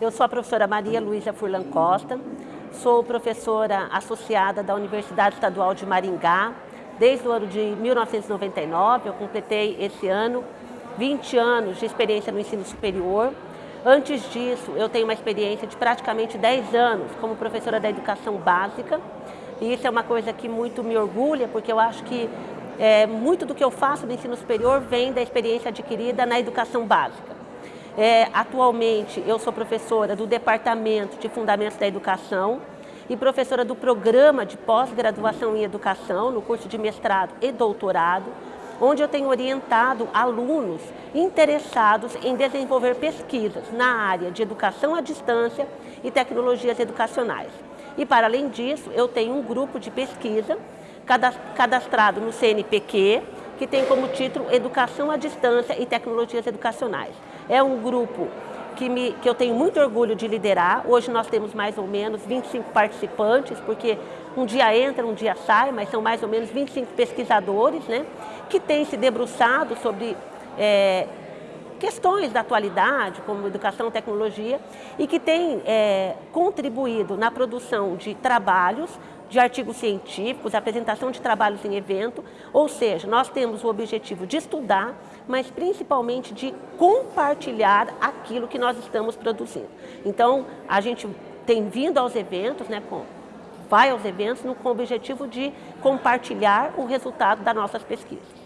Eu sou a professora Maria Luísa Furlan Costa, sou professora associada da Universidade Estadual de Maringá desde o ano de 1999. Eu completei esse ano 20 anos de experiência no ensino superior. Antes disso, eu tenho uma experiência de praticamente 10 anos como professora da educação básica. E isso é uma coisa que muito me orgulha, porque eu acho que é, muito do que eu faço no ensino superior vem da experiência adquirida na educação básica. É, atualmente, eu sou professora do Departamento de Fundamentos da Educação e professora do Programa de Pós-Graduação em Educação, no curso de mestrado e doutorado, onde eu tenho orientado alunos interessados em desenvolver pesquisas na área de educação à distância e tecnologias educacionais. E, para além disso, eu tenho um grupo de pesquisa cadastrado no CNPq, que tem como título Educação à Distância e Tecnologias Educacionais. É um grupo que, me, que eu tenho muito orgulho de liderar. Hoje nós temos mais ou menos 25 participantes, porque um dia entra, um dia sai, mas são mais ou menos 25 pesquisadores, né, que têm se debruçado sobre é, questões da atualidade, como educação tecnologia, e que têm é, contribuído na produção de trabalhos de artigos científicos, apresentação de trabalhos em evento, ou seja, nós temos o objetivo de estudar, mas principalmente de compartilhar aquilo que nós estamos produzindo. Então, a gente tem vindo aos eventos, né, com, vai aos eventos no, com o objetivo de compartilhar o resultado das nossas pesquisas.